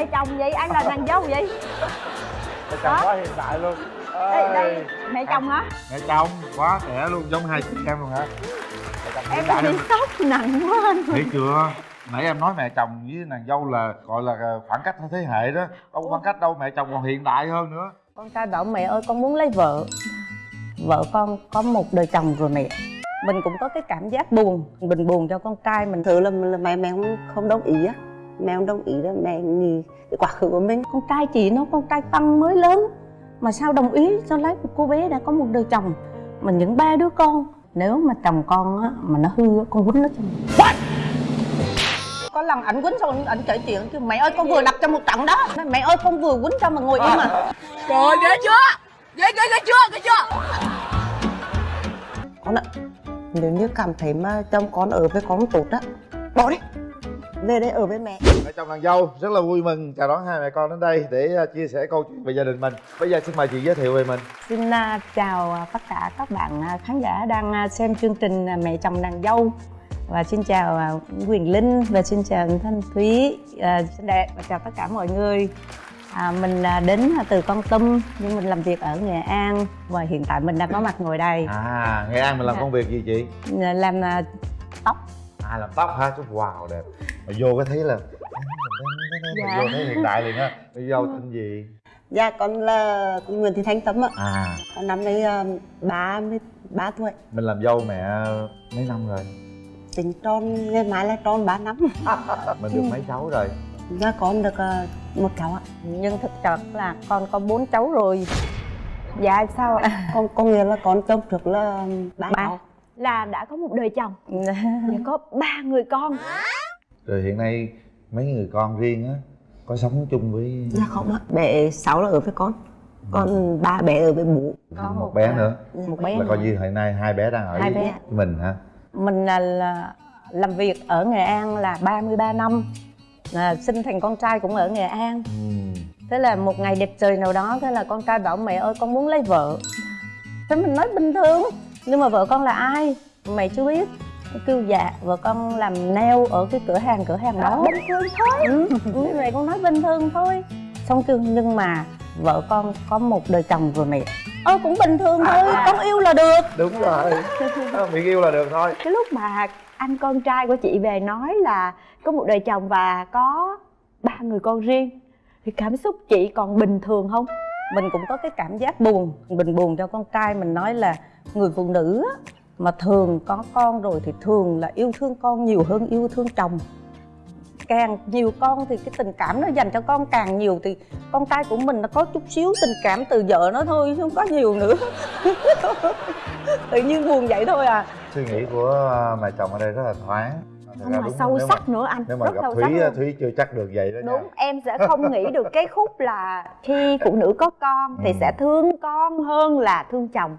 mẹ chồng vậy? Ai là nàng dâu vậy? Mẹ chồng quá hiện đại luôn. Đây, đây mẹ chồng hả? Mẹ chồng quá trẻ luôn giống hai chị em luôn hả? Em bị sốc nặng quá anh. Thấy chưa? Nãy em nói mẹ chồng với nàng dâu là gọi là khoảng cách thế hệ đó. Đâu khoảng cách đâu mẹ chồng còn hiện đại hơn nữa. Con trai bảo mẹ ơi con muốn lấy vợ. Vợ con có một đời chồng rồi mẹ. Mình cũng có cái cảm giác buồn mình buồn cho con trai mình. Thử là, là mẹ mẹ không, không đồng ý á mẹ không đồng ý đó mẹ nghĩ cái quá khứ của mình. Con trai chị nó con trai tăng mới lớn. Mà sao đồng ý cho lấy một cô bé đã có một đời chồng? Mà những ba đứa con nếu mà chồng con á mà nó hư con quýnh nó cho mày có lần ảnh quýnh xong ảnh kể chuyện chứ mẹ ơi con vừa đập cho một trận đó. Mẹ ơi con vừa quýnh cho mà ngồi im mà. Trời ơi, ghê chưa? Ghê ghê ghê chưa? Ghê chưa? con ạ nếu như cảm thấy mà chồng con ở với con không tốt á bỏ đi về đây ở với mẹ. Mẹ chồng nàng dâu rất là vui mừng. Chào đón hai mẹ con đến đây để uh, chia sẻ câu chuyện về gia đình mình. Bây giờ xin mời chị giới thiệu về mình. Xin uh, chào uh, tất cả các bạn khán giả đang xem chương trình Mẹ chồng nàng dâu. Và xin chào Quyền Linh và xin chào Thanh Thúy uh, xin đẹp. Và chào tất cả mọi người. À, mình đến từ Con Tum nhưng mình làm việc ở Nghệ An. Và hiện tại mình đang có mặt ngồi đây. À nghệ an mình làm Dạ. công việc gì chị? Làm tóc à làm tóc hả? Chút wow đẹp. Mà vô cái thấy là Dạ. vô thấy hiện đại liền á. Bây giờ tên gì? Dạ con là con Nguyễn Thị Thanh Tâm ạ. À. Con năm nay uh, ba mươi ba tuổi. Mình làm dâu mẹ mấy năm rồi? Tính tròn ngày mai là tròn ba năm. Mình được mấy cháu rồi? Dạ con được uh, một cháu ạ. Nhưng thực chất là con có bốn cháu rồi. Dạ sao ạ? Con có nghĩa là con chồng trước là ba Ba. cháu là đã có một đời chồng. Và có ba người con. Rồi hiện nay mấy người con riêng á có sống chung với dạ không ạ. Bé sáu là ở với con. Còn ba bé ở với bố. Có một, một, bé à, nữa một bé là coi như hiện nay hai bé đang ở Hai với bé. mình hả? Mình là, là làm việc ở Nghệ An là 33 năm. À, sinh thành con trai cũng ở Nghệ An. Ừ. thế là một ngày đẹp trời nào đó thế là con trai bảo mẹ ơi con muốn lấy vợ. Thế mình nói bình thường nhưng mà vợ con là ai? Mày chưa biết. Nó kêu dạ vợ con làm nail ở cái cửa hàng cửa hàng đó. Bình thường thôi. Ừ, như vậy con nói bình thường thôi. Xong kêu nhưng mà vợ con có một đời chồng rồi mẹ. Ơ cũng bình thường thôi. Con yêu là được. Đúng rồi. Miệng yêu là được thôi. Cái lúc mà anh con trai của chị về nói là có một đời chồng và có ba người con riêng thì cảm xúc chị còn bình thường không mình cũng có cái cảm giác buồn mình buồn cho con trai mình nói là người phụ nữ á, mà thường có con rồi thì thường là yêu thương con nhiều hơn yêu thương chồng. Càng nhiều con thì cái tình cảm nó dành cho con càng nhiều thì con trai của mình nó có chút xíu tình cảm từ vợ nó thôi chứ không có nhiều nữa. Tự nhiên buồn vậy thôi à. Suy nghĩ của à, mẹ chồng ở đây rất là thoáng không mà đúng sâu nếu sắc nữa anh nếu mà rất gặp sâu thúy sắc thúy chưa chắc được vậy đó đúng nha em sẽ không nghĩ được cái khúc là khi phụ nữ có con thì Ừ. sẽ thương con hơn là thương chồng.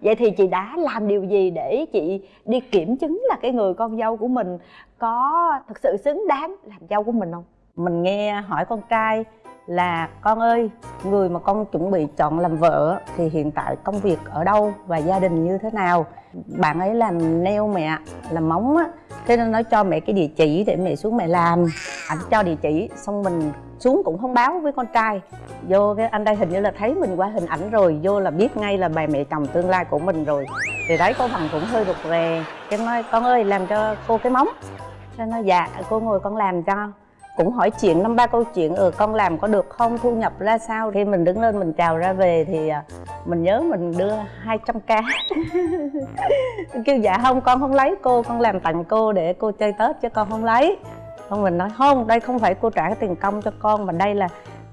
Vậy thì chị đã làm điều gì để chị đi kiểm chứng là cái người con dâu của mình có thực sự xứng đáng làm dâu của mình không? Mình nghe hỏi con trai là, con ơi, người mà con chuẩn bị chọn làm vợ thì hiện tại công việc ở đâu và gia đình như thế nào? Bạn ấy làm nail mẹ, làm móng á, thế nên nói cho mẹ cái địa chỉ để mẹ xuống mẹ làm. Ảnh cho địa chỉ, xong mình xuống cũng không báo với con trai. Vô cái, anh đây hình như là thấy mình qua hình ảnh rồi, vô là biết ngay là bà mẹ chồng tương lai của mình rồi. Thì đấy, cô bằng cũng hơi rụt rè, cái nói, con ơi, làm cho cô cái móng. Nên nói dạ cô ngồi con làm cho cũng hỏi chuyện năm ba câu chuyện ừ con làm có được không? Thu nhập ra sao? Khi mình đứng lên mình chào ra về thì à, mình nhớ mình đưa 200 k. Kêu dạ không con không lấy. Cô con làm tặng cô để cô chơi tết chứ con không lấy. Không mình nói không đây không phải cô trả cái tiền công cho con mà đây là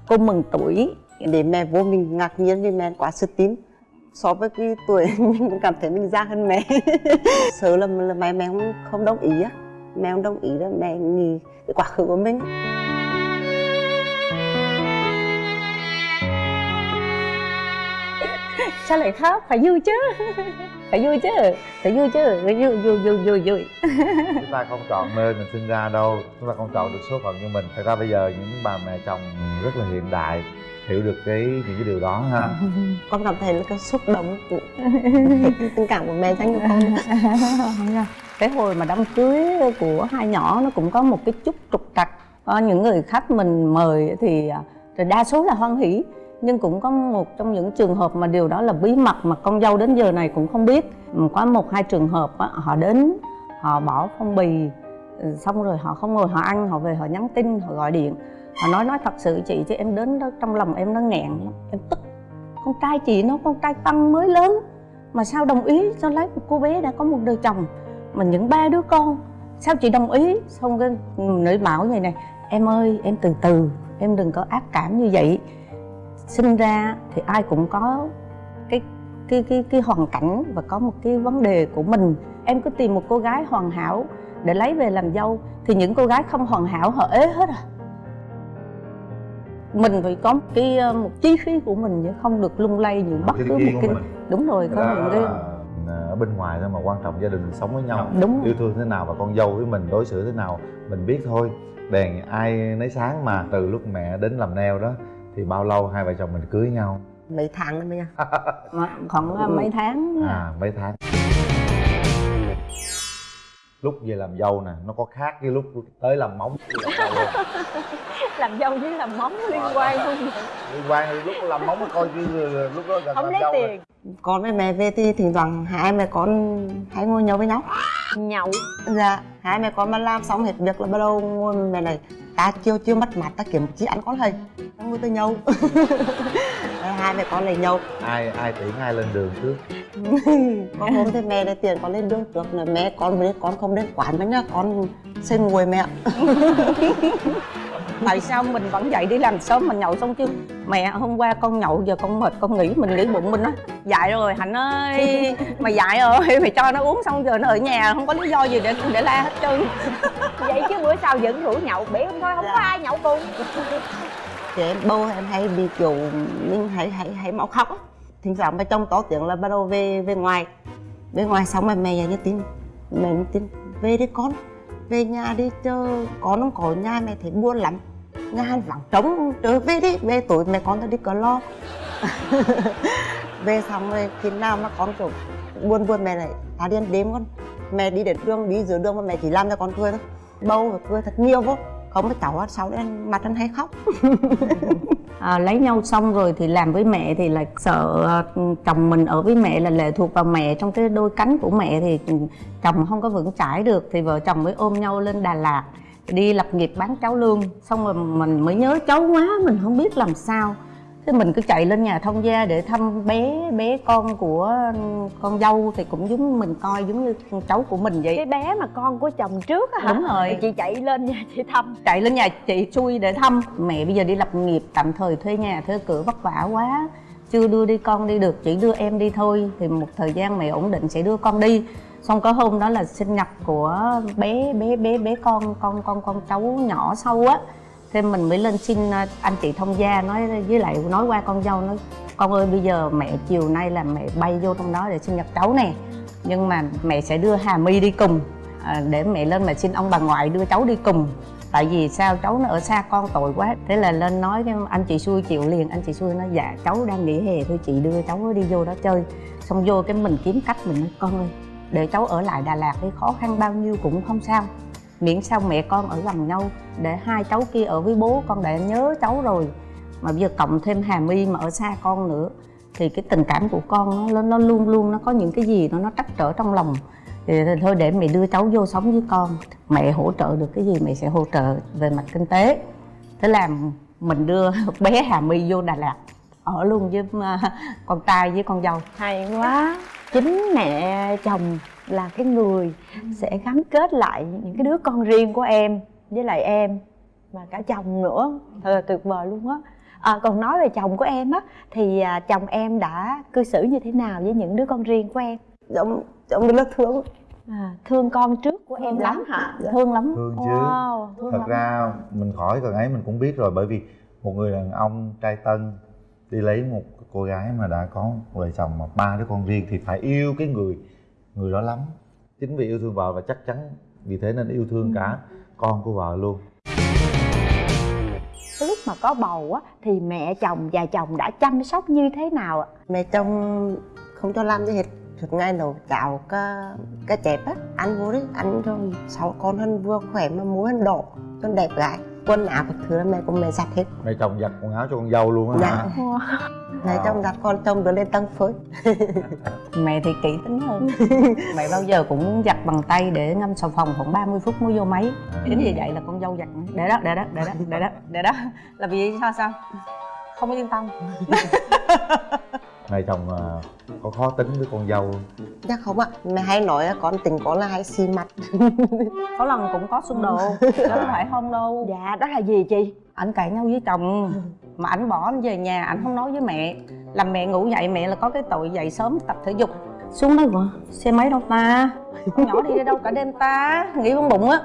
cô mừng tuổi. Để mẹ vô mình ngạc nhiên vì mẹ quá sức tín so với cái tuổi mình cũng cảm thấy mình già hơn mẹ. Sợ là, là mẹ mẹ không, không đồng ý á mẹ không đồng ý đó mẹ nghĩ cái quá khứ của mình. Sao lại khóc? Phải vui chứ. Phải vui chứ. Phải vui chứ. Phải vui vui vui vui vui. Chúng ta không chọn nơi mình sinh ra đâu. Chúng ta không chọn được số phận của mình. Thật ra bây giờ những bà mẹ chồng rất là hiện đại hiểu được cái những cái điều đó ha. Con cảm thấy là cái xúc động. Của tình cảm của mẹ dành cho con. Cái hồi mà đám cưới của hai nhỏ nó cũng có một cái chút trục trặc. Có những người khách mình mời thì à, thì đa số là hoan hỷ. Nhưng cũng có một trong những trường hợp mà điều đó là bí mật mà con dâu đến giờ này cũng không biết. Có một hai trường hợp á, họ đến họ bỏ phong bì ừ, xong rồi họ không ngồi họ ăn họ về họ nhắn tin họ gọi điện họ nói nói thật sự chị chứ em đến đó trong lòng em nó nghẹn lắm. Em tức. Con trai chị nó con trai tăng mới lớn. Mà sao đồng ý cho lấy một cô bé đã có một đời chồng? Mà những ba đứa con sao chị đồng ý? Xong cái nữ bảo như này em ơi em từ từ em đừng có ác cảm như vậy. Sinh ra thì ai cũng có cái cái cái cái hoàn cảnh và có một cái vấn đề của mình. Em cứ tìm một cô gái hoàn hảo để lấy về làm dâu thì những cô gái không hoàn hảo họ ế hết à mình phải có một cái ờ, một chi phí của mình chứ không được lung lay những bất cứ một cái mình. đúng rồi có Đó những cái là ở bên ngoài thôi mà quan trọng gia đình sống với nhau. Đúng yêu thương thế nào và con dâu với mình đối xử thế nào mình biết thôi. Đèn ai nấy sáng mà từ lúc mẹ đến làm neo đó thì bao lâu hai vợ chồng mình cưới nhau? Mấy tháng nữa nha. Khoảng mấy tháng à mấy tháng lúc về làm dâu nè nó có khác với lúc tới làm móng làm dâu không? làm dâu với làm móng liên quan không liên quan thì lúc làm móng coi như là lúc đó gần không làm lấy dâu rồi. Tiền. Con với mẹ về thì thỉnh thoảng hai mẹ con hay ngồi nhậu với nhau. Nhậu. Dạ hai mẹ con mà làm xong hết việc là bắt đầu ngồi mẹ này ta chưa chưa mất mặt ta kiếm chị ăn con hay ta ngồi tới Rồi hai mẹ con lại nhậu. Ai ai tiễn ai lên đường trước? Có hôm thì mẹ để tiền con lên đường trước là mẹ con với con không đến quán nữa nhá. Con xin ngồi mẹ. Tại sao mình vẫn dậy đi làm sớm mình nhậu xong chứ? Mẹ hôm qua con nhậu giờ con mệt con nghỉ mình nghĩ bụng mình á. Dại rồi hạnh ơi. Mày dại rồi mày cho nó uống xong giờ nó ở nhà không có lý do gì để để la hết trơn vậy chứ bữa sau vẫn rủ nhậu bể không thôi không có Dạ. ai nhậu cùng. Thì em bầu em hay bị kiểu mình hay hay hay máu khóc. Á thỉnh thoảng mà chồng to tiếng là bắt đầu về về ngoài. Về ngoài xong rồi mẹ nhắn tin mẹ tin về đi con về nhà đi chơi con không có nhà mẹ thấy buồn lắm. Nhà hàng vắng trống trở về đi về tối mẹ con ta đi cờ lo. Về xong rồi khi nào mà con kiểu buồn buồn mẹ lại ta đi ăn đêm con mẹ đi đến đường đi giữa đường mà mẹ chỉ làm cho con cười thôi bâu và cười thật nhiều vô. Không có cháu sau đấy mặt anh hay khóc. À, lấy nhau xong rồi thì làm với mẹ thì là sợ ờ, chồng mình ở với mẹ là lệ thuộc vào mẹ. Trong cái đôi cánh của mẹ thì chồng không có vững chãi được thì vợ chồng mới ôm nhau lên Đà Lạt đi lập nghiệp bán cháo lương. Xong rồi mình mới nhớ cháu quá mình không biết làm sao thế mình cứ chạy lên nhà thông gia để thăm bé bé con của con dâu thì cũng giống mình coi giống như con cháu của mình vậy. Cái bé mà con của chồng trước á hả? Đúng rồi. Thì chị chạy lên nhà chị thăm. Chạy lên nhà chị xui để thăm. Mẹ bây giờ đi lập nghiệp tạm thời thuê nhà thuê cửa vất vả quá. Chưa đưa đi con đi được chỉ đưa em đi thôi. Thì một thời gian mẹ ổn định sẽ đưa con đi. Xong có hôm đó là sinh nhật của bé bé bé bé con con con con cháu nhỏ sau á thế mình mới lên xin ờ, anh chị thông gia nói với lại nói qua con dâu nói con ơi bây giờ mẹ chiều nay là mẹ bay vô trong đó để sinh nhật cháu nè. Nhưng mà mẹ sẽ đưa hà my đi cùng à, để mẹ lên mà xin ông bà ngoại đưa cháu đi cùng. Tại vì sao? Cháu nó ở xa con tội quá. Thế là lên nói cái anh chị xui chịu liền. Anh chị xui nói dạ cháu đang nghỉ hè thôi chị đưa cháu đi vô đó chơi. Xong vô cái mình kiếm cách mình nói con ơi để cháu ở lại đà lạt đi khó khăn bao nhiêu cũng không sao miễn sao mẹ con ở gần nhau để hai cháu kia ở với bố con đã nhớ cháu rồi. Mà bây giờ cộng thêm hà my mà ở xa con nữa thì cái tình cảm của con nó nó luôn luôn nó có những cái gì nó nó trắc trở trong lòng. Thì thôi để mẹ đưa cháu vô sống với con. Mẹ hỗ trợ được cái gì mẹ sẽ hỗ trợ về mặt kinh tế. Thế là mình đưa bé hà my vô đà lạt ở luôn với uh, con trai với con dâu. Hay quá. Chính mẹ chồng là cái người sẽ gắn kết lại những cái đứa con riêng của em với lại em và cả chồng nữa. Thật là tuyệt vời luôn á. À, còn nói về chồng của em á thì à, chồng em đã cư xử như thế nào với những đứa con riêng của em? Giống giống là thương. À, thương con trước của em lắm. hả? Thương lắm. Thương chứ. Wow thương thật lắm. ra mình khỏi cần ấy mình cũng biết rồi bởi vì một người đàn ông trai tân đi lấy một cô gái mà đã có vợ chồng mà ba đứa con riêng thì phải yêu cái người người đó lắm. Chính vì yêu thương vợ và chắc chắn vì thế nên yêu thương cả con của vợ luôn. Cái lúc mà có bầu á thì mẹ chồng và chồng đã chăm sóc như thế nào ạ? Mẹ chồng không cho làm gì hết. Suốt ngày nấu cháo cá cá chép á ăn vô đấy ăn cho sáu con hơn vừa khỏe mà mũi hơn đỏ cho đẹp gái. Quần áo các thứ là mẹ cùng mẹ giặt hết. Mẹ chồng giặt quần áo cho con dâu luôn á Dạ. hả mẹ Wow. chồng giặt con chồng đưa lên tầng phơi mẹ thì kỹ tính hơn. Mẹ bao giờ cũng giặt bằng tay để ngâm xà phòng khoảng 30 phút mới vô máy. Chính vì vậy là con dâu giặt. Để đó để đó để đó để đó để đó. Là vì sao sao? Không yên tâm. Mẹ chồng à, có khó tính với con dâu không? chắc không ạ. Mẹ hay nói là con tình có là hay xì mặt có lần cũng có xung đột chứ không phải không đâu. Dạ đó là gì chị? Ảnh cãi nhau với chồng mà ảnh bỏ anh về nhà, ảnh không nói với mẹ. Làm mẹ ngủ dậy, mẹ là có cái tội dậy sớm tập thể dục. Xuống đó vợ xe máy đâu ta? Con nhỏ đi đâu cả đêm ta? Nghĩ con bụng á.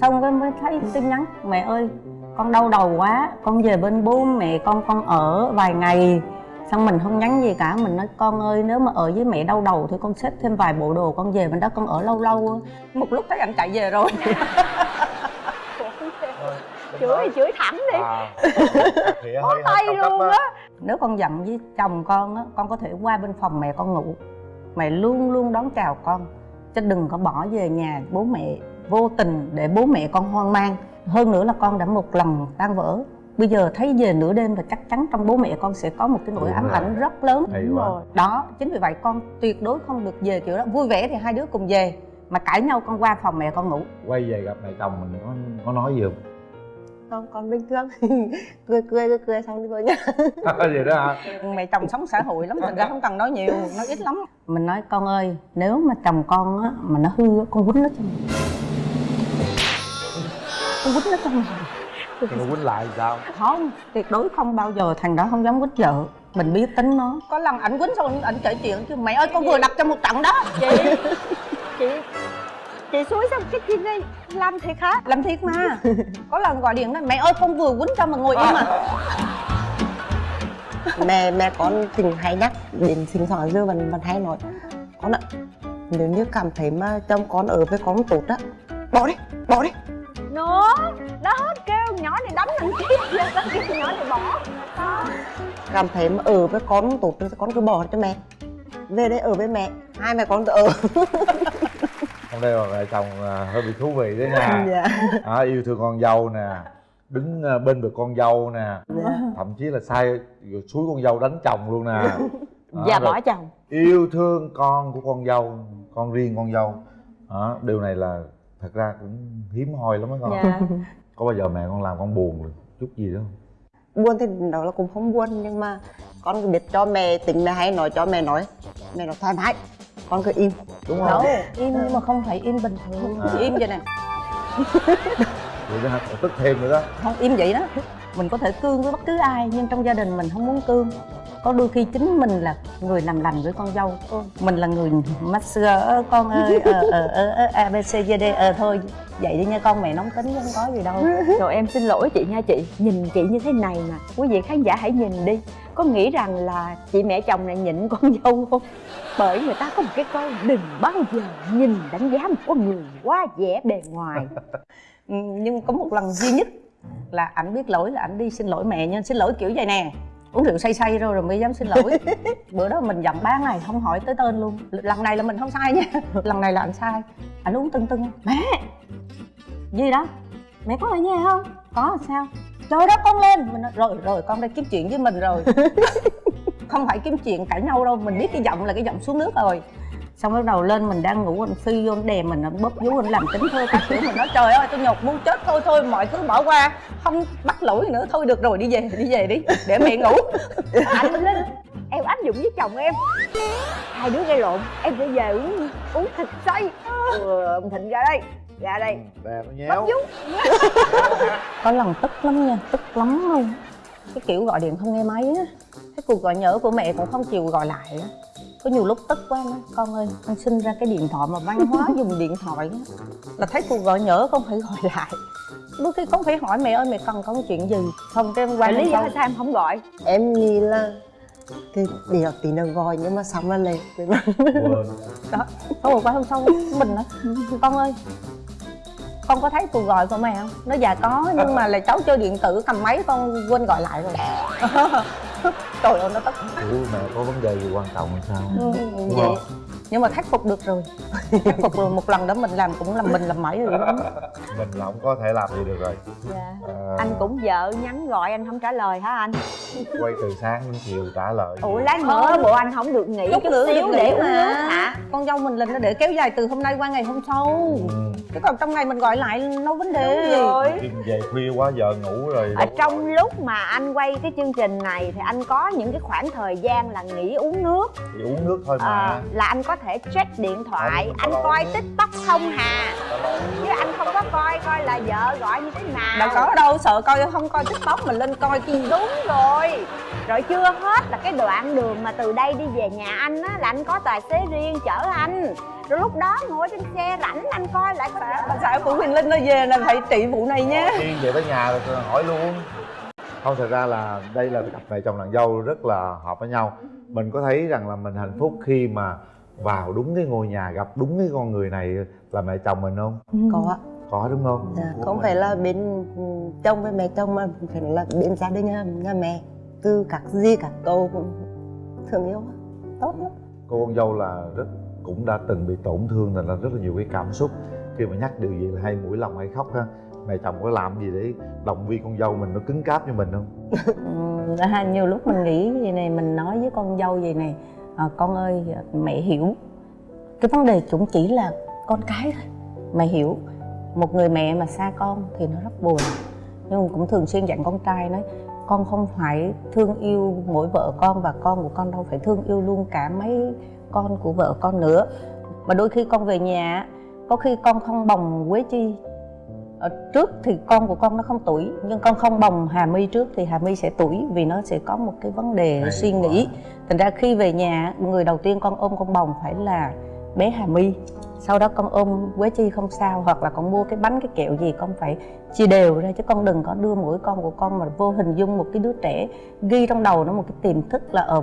Xong cái mới thấy tin nhắn, mẹ ơi, con đau đầu quá, con về bên bố mẹ con con ở vài ngày. Xong mình không nhắn gì cả, mình nói, con ơi, nếu mà ở với mẹ đau đầu thì con xếp thêm vài bộ đồ con về bên đó con ở lâu lâu một lúc thấy anh chạy về rồi. chửi thì chửi thẳng đi. À, hơi tay luôn á. nếu con giận với chồng con á con có thể qua bên phòng mẹ con ngủ. Mẹ luôn luôn đón chào con. Chứ đừng có bỏ về nhà bố mẹ vô tình để bố mẹ con hoang mang. Hơn nữa là con đã một lần tan vỡ. Bây giờ thấy về nửa đêm là chắc chắn trong bố mẹ con sẽ có một cái nỗi ám ảnh rất lớn. Hay Đúng rồi. đó chính vì vậy con tuyệt đối không được về kiểu đó. Vui vẻ thì hai đứa cùng về mà cãi nhau con qua phòng mẹ con ngủ. Quay về gặp mẹ chồng mình có có nói gì không không con bình thường. Cười cười cười cười xong đi thôi nhá vậy đó hả? Mẹ chồng sống xã hội lắm thành ra không cần nói nhiều nói ít lắm. Mình nói con ơi nếu mà chồng con á mà nó hư á con quýnh nó cho mày. Con quýnh nó cho mày. Thì nó quýnh lại sao? Không tuyệt đối không bao giờ thằng đó không dám quýnh vợ. Mình biết tính nó. Có lần ảnh quýnh xong ảnh kể chuyện chứ mẹ ơi con vừa đập trong một trận đó. Chị chị chị suối xong cái chuyện này làm thiệt hả? Làm thiệt mà. Có lần gọi điện nói mẹ ơi con vừa quýnh cho mà ngồi im à. Mẹ mẹ con tình hay nhắc đến sinh sản giờ vẫn vẫn hay nói con ạ nếu như cảm thấy mà chồng con ở với con tốt á bỏ đi bỏ đi. Nó đó kêu nhỏ này đánh anh tiếp giờ nó kêu nhỏ này bỏ. Đó. Cảm thấy mà ở với con tốt thì con cứ bỏ cho mẹ. Về đây ở với mẹ hai mẹ con ở nay là mẹ chồng à, hơi bị thú vị đấy nha. Dạ. À, yêu thương con dâu nè đứng à, bên được con dâu nè dạ. thậm chí là sai xúi con dâu đánh chồng luôn nè. Và rồi bỏ chồng. yêu thương con của con dâu con riêng con dâu. Đó, điều này là thật ra cũng hiếm hoi lắm á con. Dạ. Có bao giờ mẹ con làm con buồn rồi chút gì đó không buồn thì đó là cũng không buồn nhưng mà con biết cho mẹ tính mẹ hay nói cho mẹ nói mẹ nói thoải mái con cứ im đúng không? Đâu im nhưng mà không phải im bình thường. À. im vậy nè. Vậy đó tức thêm nữa đó. Không im vậy đó. Mình có thể cương với bất cứ ai nhưng trong gia đình mình không muốn cương. Có đôi khi chính mình là người làm lành với con dâu. Mình là người masseur "Ơ, con ơi ờ ờ ờ ờ, a b c d d ờ thôi vậy đi nha con mẹ nóng tính chứ không có gì đâu. Rồi em xin lỗi chị nha chị nhìn chị như thế này mà. Quý vị khán giả hãy nhìn đi. Có nghĩ rằng là chị mẹ chồng này nhịn con dâu không? Bởi người ta có một cái câu đừng bao giờ nhìn đánh giá một con người quá vẻ bề ngoài. Ừ, nhưng có một lần duy nhất là ảnh biết lỗi là ảnh đi xin lỗi mẹ nhưng xin lỗi kiểu vậy nè uống rượu say say rồi rồi mới dám xin lỗi. Bữa đó mình giận ba ngày không hỏi tới tên luôn. Lần này là mình không sai nha. Lần này là anh sai. Ảnh uống tưng tưng. Mẹ! Gì đó? Mẹ có ở nhà không? Có sao? Trời đất con lên! Mình nói, rồi rồi con đây kiếm chuyện với mình rồi. Không phải kiếm chuyện cãi nhau đâu mình biết cái giọng là cái giọng xuống nước rồi xong bắt đầu lên mình đang ngủ anh phi vô anh đè mình anh bóp vú anh làm tính thơ các kiểu mình nói trời ơi tôi nhột muốn chết thôi thôi mọi thứ bỏ qua không bắt lỗi nữa thôi được rồi đi về đi về đi để mẹ ngủ. Anh linh em áp dụng với chồng em. Hai đứa gây lộn em phải về uống uống thịt xay. Ừ, ông thịnh ra đây ra đây. Đè nó bóp nhéo vú. Có lần tức lắm nha tức lắm luôn. Cái kiểu gọi điện không nghe máy á cái cuộc gọi nhỡ của mẹ cũng không chịu gọi lại á có nhiều lúc tức quá nói con ơi con sinh ra cái điện thoại mà văn hóa dùng điện thoại á là thấy cuộc gọi nhỡ con phải gọi lại. Đôi khi con phải hỏi mẹ ơi mẹ cần con chuyện gì? Không cái em qua Vậy lý do sao em không gọi? Em nghĩ là cái điều tí nữa gọi nhưng mà xong là lệ quên. Đó không một qua hôm sau mình nói con ơi con có thấy cuộc gọi của mẹ không? Nó dạ có nhưng mà là cháu chơi điện tử cầm máy con quên gọi lại rồi trời ơi nó tức Ủa mẹ có vấn đề gì quan trọng hay sao? Ừ, vậy nhưng mà khắc phục được rồi. Khắc phục rồi một lần đó mình làm cũng làm mình làm mãi rồi đó. Mình là không có thể làm gì được rồi. Dạ. Ờ, anh cũng vợ nhắn gọi anh không trả lời hả anh? Quay từ sáng đến chiều trả lời. Ủa lát nữa bộ anh không được nghỉ chút xíu để uống mà. nước con dâu mình lên nó để kéo dài từ hôm nay qua ngày hôm sau. Ừ. chứ còn trong ngày mình gọi lại đâu vấn đề. Đúng rồi. Về khuya quá vợ ngủ rồi ở trong lúc mà anh quay cái chương trình này thì anh có những cái khoảng thời gian là nghỉ uống nước. Thì uống nước thôi mà. Ờ, là anh có thể check điện thoại Không, anh coi tiktok không hà? Chứ anh không có coi coi là vợ gọi như thế nào. Đâu có đâu sợ coi không coi tiktok mình lên coi chi đúng rồi. Rồi chưa hết là cái đoạn đường mà từ đây đi về nhà anh á là anh có tài xế riêng chở anh. Rồi lúc đó ngồi trên xe rảnh anh coi lại có bà xã của Quyền Linh nó về là phải trị vụ này nhé. Tiên về tới nhà rồi hỏi luôn. Không thật ra là đây là cặp mẹ chồng nàng dâu rất là hợp với nhau. Mình có thấy rằng là mình hạnh phúc khi mà vào đúng cái ngôi nhà gặp đúng cái con người này là mẹ chồng mình không? Có ạ. Có đúng không? Dạ, không phải là bên ừ, chồng với mẹ chồng mà phải là bên gia đình nhà, nhà mẹ. Từ các gì các cũng thương yêu tốt lắm. Cô con dâu là rất cũng đã từng bị tổn thương thành ra rất là nhiều cái cảm xúc. Khi mà nhắc điều gì là hay mũi lòng hay khóc ha mẹ chồng có làm gì để động viên con dâu mình nó cứng cáp như mình không? Ừ, nhiều lúc mình nghĩ gì này mình nói với con dâu gì này à, con ơi mẹ hiểu. Cái vấn đề cũng chỉ là con cái thôi mẹ hiểu. Một người mẹ mà xa con thì nó rất buồn. Nhưng cũng thường xuyên dặn con trai nói con không phải thương yêu mỗi vợ con và con của con đâu phải thương yêu luôn cả mấy con của vợ con nữa. Mà đôi khi con về nhà có khi con không bồng quế chi. Ở trước thì con của con nó không tuổi nhưng con không bồng hà my trước thì hà my sẽ tuổi vì nó sẽ có một cái vấn đề Hay suy quá. nghĩ. Thành ra khi về nhà người đầu tiên con ôm con bồng phải là bé hà my. Sau đó con ôm quế chi không sao hoặc là con mua cái bánh cái kẹo gì con phải chia đều ra chứ con đừng có đưa mỗi con của con mà vô hình dung một cái đứa trẻ ghi trong đầu nó một cái tiềm thức là ở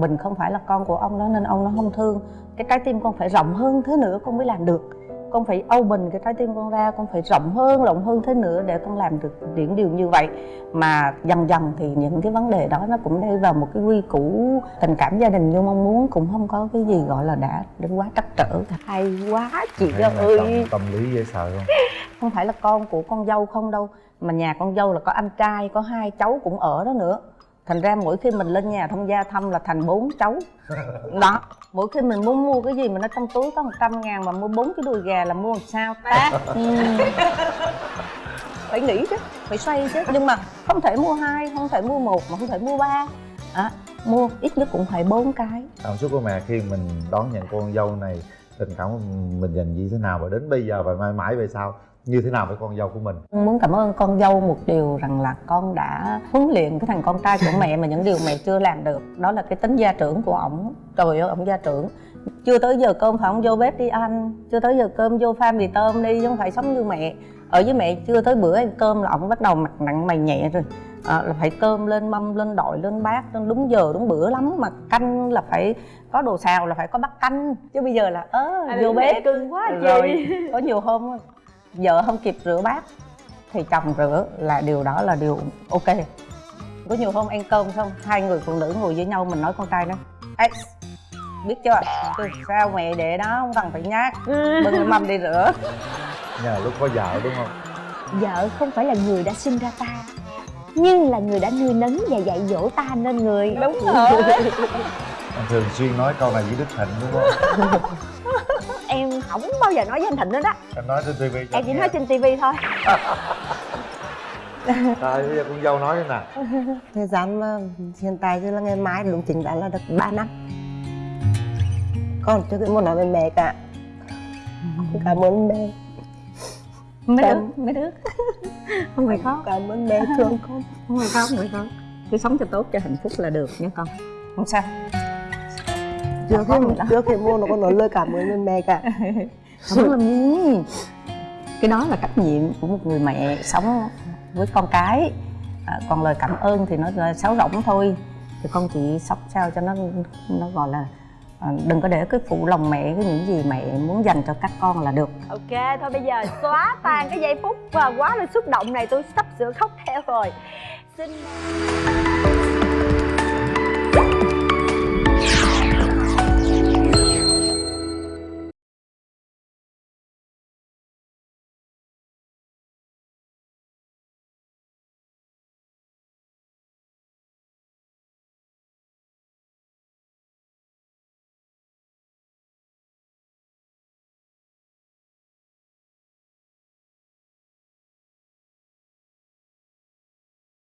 mình không phải là con của ông đó nên ông nó không thương. Cái trái tim con phải rộng hơn thế nữa con mới làm được. Con phải open cái trái tim con ra con phải rộng hơn rộng hơn thế nữa để con làm được những điều như vậy. Mà dần dần thì những cái vấn đề đó nó cũng đi vào một cái quy củ tình cảm gia đình như mong muốn cũng không có cái gì gọi là đã đến quá trắc trở hay quá chị Hay mẹ ơi. chồng tâm lý dễ sợ không? Không phải là con của con dâu không đâu mà nhà con dâu là có anh trai có hai cháu cũng ở đó nữa thành ra mỗi khi mình lên nhà thông gia thăm là thành bốn cháu đó mỗi khi mình muốn mua cái gì mà nó trong túi có 100 ngàn mà mua bốn cái đùi gà là mua làm sao ta? Ừ. phải nghĩ chứ phải xoay chứ. Nhưng mà không thể mua hai không thể mua một mà không thể mua ba. À, mua ít nhất cũng phải bốn cái. Cảm xúc của mẹ khi mình đón nhận cô con dâu này tình cảm của mình dành như thế nào và đến bây giờ và mãi mãi về sau như thế nào với con dâu của mình? Muốn cảm ơn con dâu một điều rằng là con đã huấn luyện cái thằng con trai của mẹ mà những điều mẹ chưa làm được. Đó là cái tính gia trưởng của ổng. Trời ơi ổng gia trưởng. Chưa tới giờ cơm phải ông vô bếp đi ăn. Chưa tới giờ cơm vô pha mì tôm đi chứ không phải sống như mẹ. Ở với mẹ chưa tới bữa ăn cơm là ổng bắt đầu mặt nặng mày nhẹ rồi. À, là phải cơm lên mâm lên đội lên bát lên đúng giờ đúng bữa lắm. Mà canh là phải có đồ xào là phải có bát canh. Chứ bây giờ là ớ vô bếp. cưng quá chị rồi có nhiều hôm vợ không kịp rửa bát thì chồng rửa là điều đó là điều ok. Có nhiều hôm ăn cơm xong hai người phụ nữ ngồi với nhau mình nói con trai nó Ê, biết chưa? Từ sao mẹ để đó không cần phải nhát bưng mâm đi rửa. Nhờ lúc có vợ đúng không? Vợ không phải là người đã sinh ra ta nhưng là người đã nuôi nấng và dạy dỗ ta nên người. Đúng rồi. Anh thường xuyên nói câu này với đức thịnh đúng không không bao giờ nói với anh thịnh nữa đó em nói trên tivi cho em chỉ nghe. nói trên tivi thôi. Rồi bây giờ con dâu nói thế nào thời gian mà hiện tại chứ là ngày mai đúng chính đã là được 3 năm. Con chưa muốn nói với mẹ cả. Cảm ơn mẹ mấy đứa mấy đứa không phải khóc cảm ơn mẹ thương con. Không phải khóc không phải khóc cứ sống cho tốt cho hạnh phúc là được nha con. Không sao trước khi trước khi mua nó còn nói lời cảm ơn với mẹ cả. Không làm gì cái đó là trách nhiệm của một người mẹ sống với con cái. À, còn lời cảm ơn thì nó là sáo rỗng thôi. Thì con chỉ sống sao cho nó nó gọi là à, đừng có để cái phụ lòng mẹ cái những gì mẹ muốn dành cho các con là được. Ok thôi bây giờ xóa tan cái giây phút và quá là xúc động này tôi sắp sửa khóc theo rồi. Xin